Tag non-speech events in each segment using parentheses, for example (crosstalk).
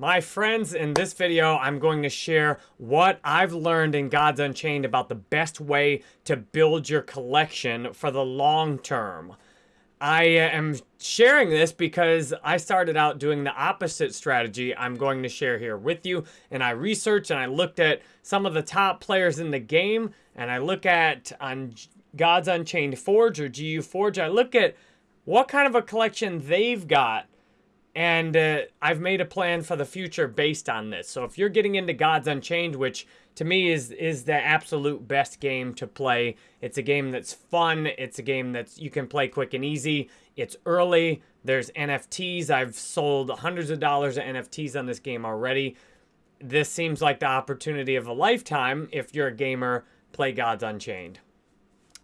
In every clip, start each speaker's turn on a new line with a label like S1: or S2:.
S1: My friends, in this video, I'm going to share what I've learned in Gods Unchained about the best way to build your collection for the long term. I uh, am sharing this because I started out doing the opposite strategy I'm going to share here with you. And I researched and I looked at some of the top players in the game. And I look at on Gods Unchained Forge or GU Forge. I look at what kind of a collection they've got and uh, I've made a plan for the future based on this. So if you're getting into Gods Unchained, which to me is is the absolute best game to play, it's a game that's fun. It's a game that you can play quick and easy. It's early. There's NFTs. I've sold hundreds of dollars of NFTs on this game already. This seems like the opportunity of a lifetime if you're a gamer. Play Gods Unchained.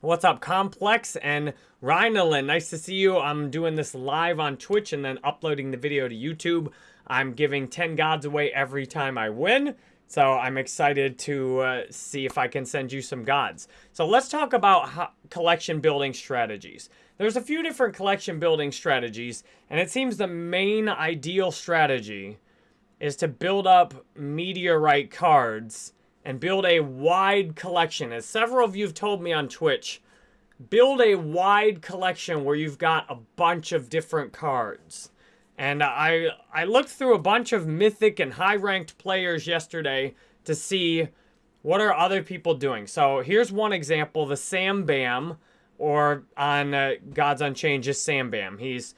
S1: What's up, Complex and Rhinelin? Nice to see you. I'm doing this live on Twitch and then uploading the video to YouTube. I'm giving 10 gods away every time I win. So I'm excited to uh, see if I can send you some gods. So let's talk about collection building strategies. There's a few different collection building strategies, and it seems the main ideal strategy is to build up meteorite cards and build a wide collection. As several of you have told me on Twitch, build a wide collection where you've got a bunch of different cards. And I I looked through a bunch of mythic and high ranked players yesterday to see what are other people doing. So here's one example, the Sam Bam, or on uh, Gods Unchained, just Sam Bam. He's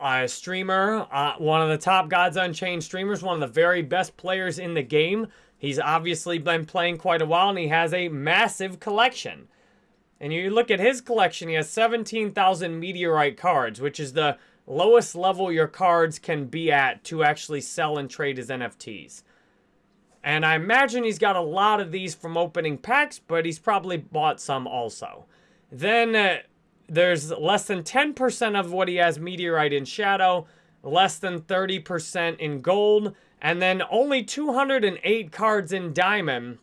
S1: a streamer, uh, one of the top Gods Unchained streamers, one of the very best players in the game. He's obviously been playing quite a while and he has a massive collection. And you look at his collection, he has 17,000 meteorite cards, which is the lowest level your cards can be at to actually sell and trade as NFTs. And I imagine he's got a lot of these from opening packs, but he's probably bought some also. Then uh, there's less than 10% of what he has meteorite in shadow, less than 30% in gold, and then only 208 cards in Diamond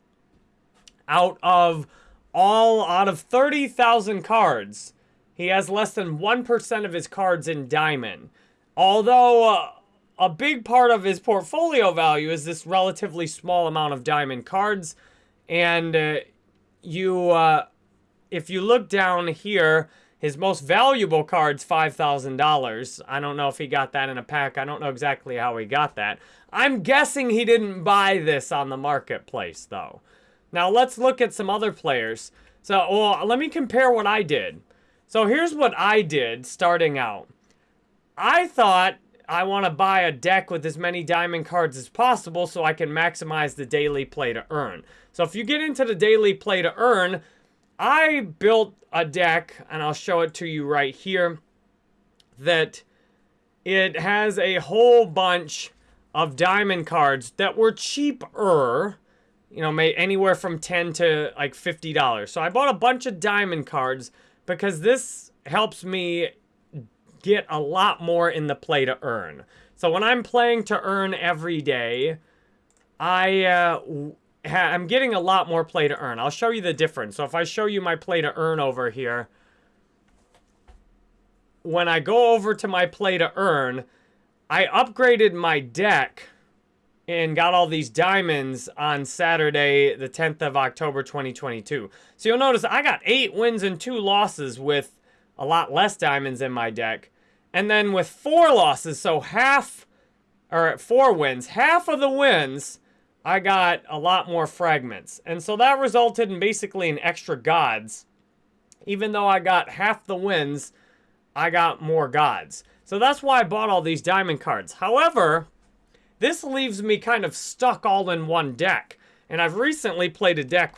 S1: out of all, out of 30,000 cards. He has less than 1% of his cards in Diamond. Although uh, a big part of his portfolio value is this relatively small amount of Diamond cards. And uh, you, uh, if you look down here, his most valuable card's $5,000. I don't know if he got that in a pack. I don't know exactly how he got that. I'm guessing he didn't buy this on the marketplace, though. Now, let's look at some other players. So, well, let me compare what I did. So, here's what I did starting out. I thought I want to buy a deck with as many diamond cards as possible so I can maximize the daily play to earn. So, if you get into the daily play to earn, I built a deck, and I'll show it to you right here, that it has a whole bunch of diamond cards that were cheaper, you know, made anywhere from 10 to like $50. So I bought a bunch of diamond cards because this helps me get a lot more in the play to earn. So when I'm playing to earn every day, I uh, I'm getting a lot more play to earn. I'll show you the difference. So if I show you my play to earn over here, when I go over to my play to earn, I upgraded my deck and got all these diamonds on Saturday, the 10th of October, 2022. So you'll notice I got eight wins and two losses with a lot less diamonds in my deck. And then with four losses, so half, or four wins, half of the wins I got a lot more fragments. And so that resulted in basically an extra gods. Even though I got half the wins, I got more gods. So that's why I bought all these diamond cards. However, this leaves me kind of stuck all in one deck. And I've recently played a deck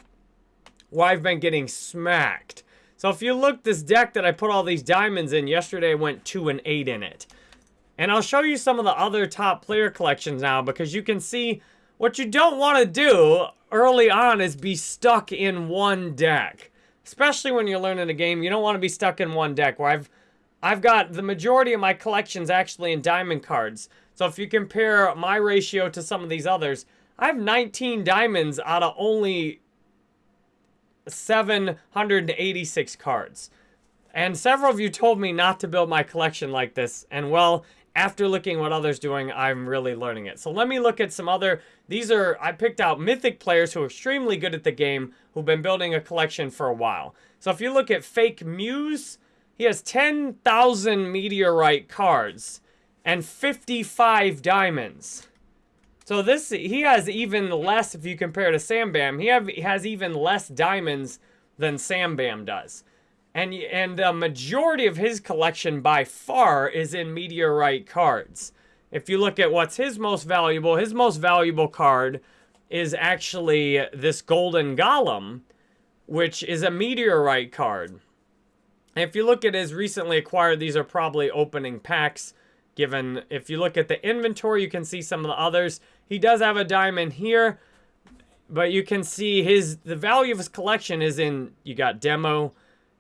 S1: where I've been getting smacked. So if you look, this deck that I put all these diamonds in, yesterday went 2 and 8 in it. And I'll show you some of the other top player collections now because you can see what you don't want to do early on is be stuck in one deck. Especially when you're learning a game, you don't want to be stuck in one deck. Where I've, I've got the majority of my collections actually in diamond cards. So if you compare my ratio to some of these others, I have 19 diamonds out of only 786 cards. And several of you told me not to build my collection like this. And well, after looking what others doing, I'm really learning it. So let me look at some other, these are, I picked out mythic players who are extremely good at the game, who've been building a collection for a while. So if you look at Fake Muse, he has 10,000 meteorite cards and 55 diamonds. So this, he has even less, if you compare to Sam Bam, he, have, he has even less diamonds than Sam Bam does. And, and the majority of his collection by far is in meteorite cards. If you look at what's his most valuable, his most valuable card is actually this Golden Golem, which is a meteorite card. If you look at his recently acquired, these are probably opening packs. Given, if you look at the inventory, you can see some of the others. He does have a diamond here, but you can see his the value of his collection is in, you got Demo,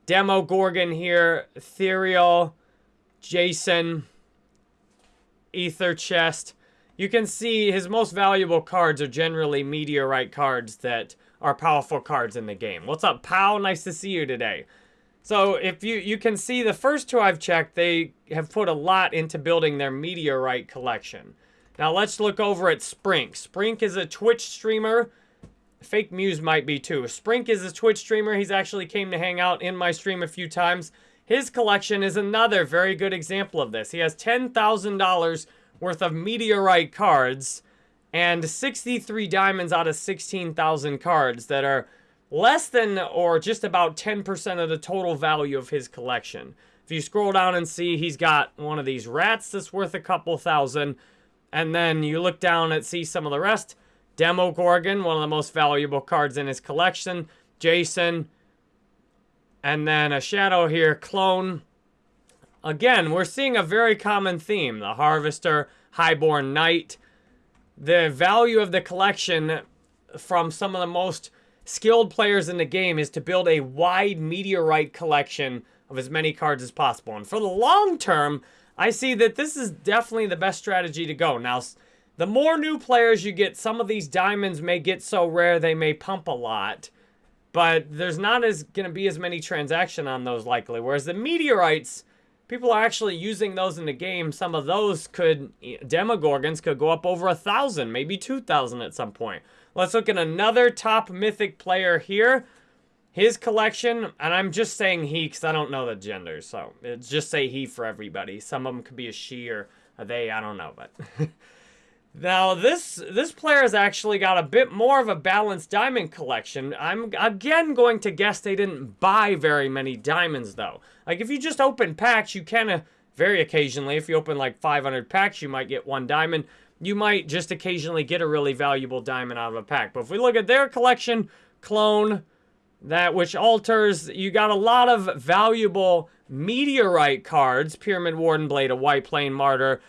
S1: Demogorgon here, Ethereal, Jason, Ether Chest. You can see his most valuable cards are generally Meteorite cards that are powerful cards in the game. What's up, pal? Nice to see you today. So if you, you can see the first two I've checked, they have put a lot into building their Meteorite collection. Now let's look over at Sprink. Sprink is a Twitch streamer. Fake Muse might be too. Sprink is a Twitch streamer. He's actually came to hang out in my stream a few times. His collection is another very good example of this. He has $10,000 worth of Meteorite cards and 63 diamonds out of 16,000 cards that are less than or just about 10% of the total value of his collection. If you scroll down and see he's got one of these rats that's worth a couple thousand, and then you look down and see some of the rest. Demogorgon, one of the most valuable cards in his collection. Jason, and then a shadow here, Clone. Again, we're seeing a very common theme. The Harvester, Highborn Knight. The value of the collection from some of the most skilled players in the game is to build a wide meteorite collection of as many cards as possible. And for the long term, I see that this is definitely the best strategy to go. Now, the more new players you get, some of these diamonds may get so rare they may pump a lot. But there's not as going to be as many transaction on those likely. Whereas the meteorites, people are actually using those in the game. Some of those could, Demogorgons could go up over a thousand, maybe 2,000 at some point. Let's look at another top mythic player here. His collection, and I'm just saying he because I don't know the gender, so it's just say he for everybody. Some of them could be a she or a they, I don't know, but... (laughs) now, this this player has actually got a bit more of a balanced diamond collection. I'm, again, going to guess they didn't buy very many diamonds, though. Like, if you just open packs, you of, very occasionally, if you open like 500 packs, you might get one diamond you might just occasionally get a really valuable diamond out of a pack. But if we look at their collection, clone, that which alters, you got a lot of valuable meteorite cards, Pyramid Warden Blade, a White Plane Martyr.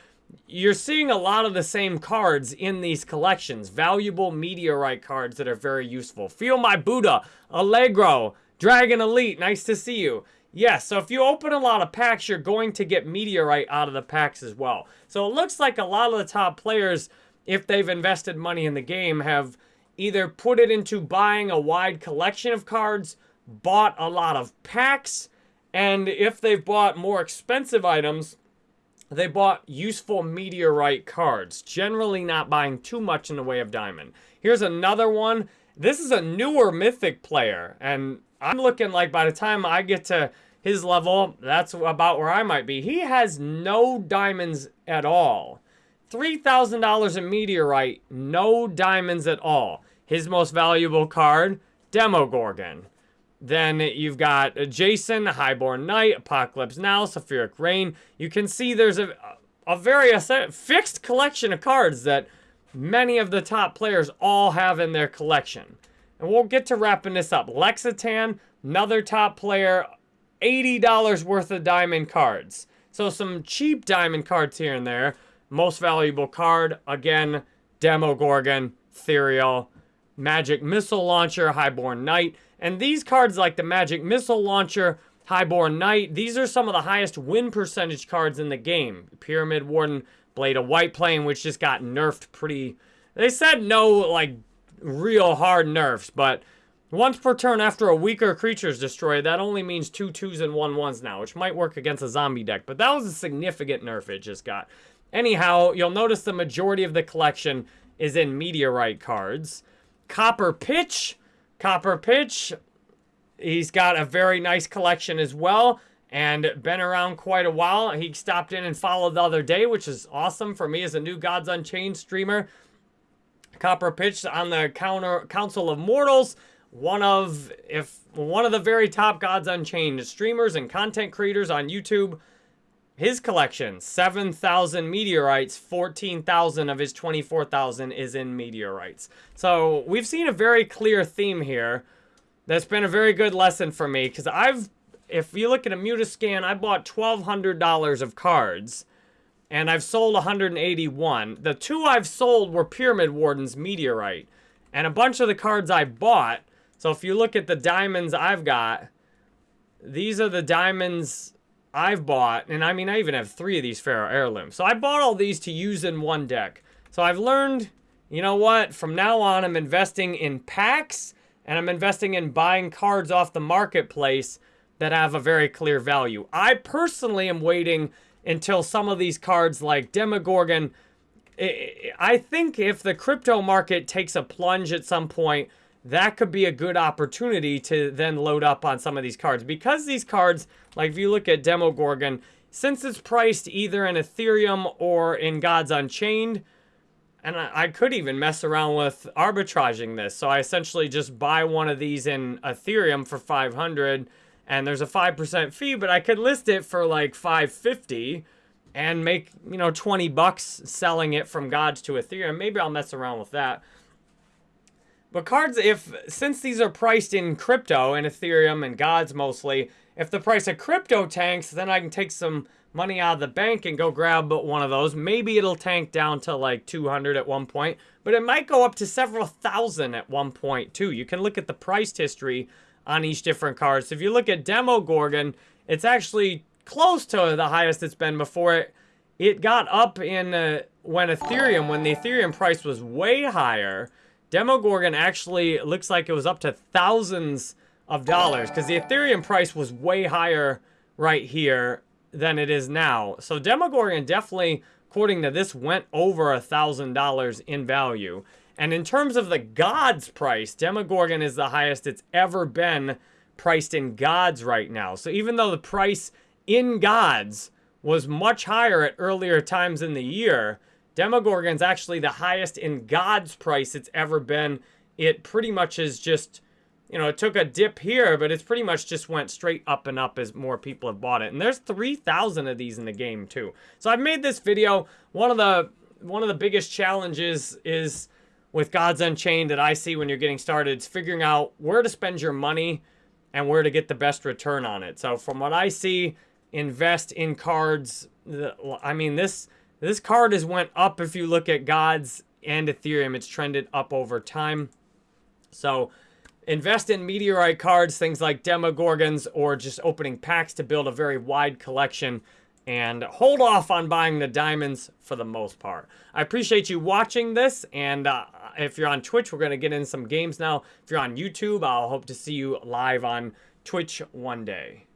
S1: You're seeing a lot of the same cards in these collections. Valuable meteorite cards that are very useful. Feel My Buddha, Allegro, Dragon Elite, nice to see you. Yes, so if you open a lot of packs, you're going to get Meteorite out of the packs as well. So it looks like a lot of the top players, if they've invested money in the game, have either put it into buying a wide collection of cards, bought a lot of packs, and if they've bought more expensive items, they bought useful Meteorite cards, generally not buying too much in the way of Diamond. Here's another one. This is a newer Mythic player, and I'm looking like by the time I get to his level, that's about where I might be. He has no diamonds at all. $3,000 in meteorite, no diamonds at all. His most valuable card, Demogorgon. Then you've got Jason, Highborn Knight, Apocalypse Now, Sulfuric Rain. You can see there's a, a very fixed collection of cards that many of the top players all have in their collection. And we'll get to wrapping this up. Lexitan, another top player, $80 worth of diamond cards. So some cheap diamond cards here and there. Most valuable card, again, Demogorgon, Ethereal, Magic Missile Launcher, Highborn Knight. And these cards like the Magic Missile Launcher, Highborn Knight, these are some of the highest win percentage cards in the game. Pyramid Warden, Blade of White Plane, which just got nerfed pretty... They said no, like, real hard nerfs, but once per turn after a weaker creature is destroyed, that only means two twos and one ones now, which might work against a zombie deck, but that was a significant nerf it just got. Anyhow, you'll notice the majority of the collection is in meteorite cards. Copper Pitch, Copper Pitch, he's got a very nice collection as well and been around quite a while. He stopped in and followed the other day, which is awesome for me as a new Gods Unchained streamer. Copper Pitch on the counter Council of Mortals, one of if one of the very top Gods Unchained streamers and content creators on YouTube. His collection, 7,000 meteorites, 14,000 of his 24,000 is in meteorites. So we've seen a very clear theme here. That's been a very good lesson for me because I've, if you look at Immutascan, I bought $1,200 of cards and I've sold 181. The two I've sold were Pyramid Warden's Meteorite. And a bunch of the cards I bought, so if you look at the diamonds I've got, these are the diamonds I've bought. And I mean, I even have three of these Pharaoh Heirlooms. So I bought all these to use in one deck. So I've learned, you know what? From now on, I'm investing in packs and I'm investing in buying cards off the marketplace that have a very clear value. I personally am waiting until some of these cards like Demogorgon, I think if the crypto market takes a plunge at some point, that could be a good opportunity to then load up on some of these cards. Because these cards, like if you look at Demogorgon, since it's priced either in Ethereum or in Gods Unchained, and I, I, could even mess around with arbitraging this. So I essentially just buy one of these in Ethereum for 500 and there's a 5% fee, but I could list it for like 550 and make, you know, 20 bucks selling it from Gods to Ethereum. Maybe I'll mess around with that. But cards, if since these are priced in crypto and Ethereum and Gods mostly, if the price of crypto tanks, then I can take some money out of the bank and go grab one of those. Maybe it'll tank down to like 200 at one point, but it might go up to several thousand at one point too. You can look at the priced history on each different card. So if you look at Demogorgon, it's actually close to the highest it's been before it. It got up in uh, when Ethereum, when the Ethereum price was way higher, Demogorgon actually looks like it was up to thousands of dollars because the Ethereum price was way higher right here than it is now. So Demogorgon definitely, according to this, went over a thousand dollars in value. And in terms of the Gods price, Demogorgon is the highest it's ever been priced in Gods right now. So even though the price in Gods was much higher at earlier times in the year, Demogorgon's actually the highest in Gods price it's ever been. It pretty much is just, you know, it took a dip here, but it's pretty much just went straight up and up as more people have bought it. And there's 3,000 of these in the game too. So I've made this video. One of the one of the biggest challenges is with Gods Unchained that I see when you're getting started is figuring out where to spend your money and where to get the best return on it. So from what I see, invest in cards. I mean, this this card has went up if you look at Gods and Ethereum. It's trended up over time. So invest in meteorite cards, things like Demogorgons, or just opening packs to build a very wide collection and hold off on buying the diamonds for the most part. I appreciate you watching this, and uh, if you're on Twitch, we're going to get in some games now. If you're on YouTube, I'll hope to see you live on Twitch one day.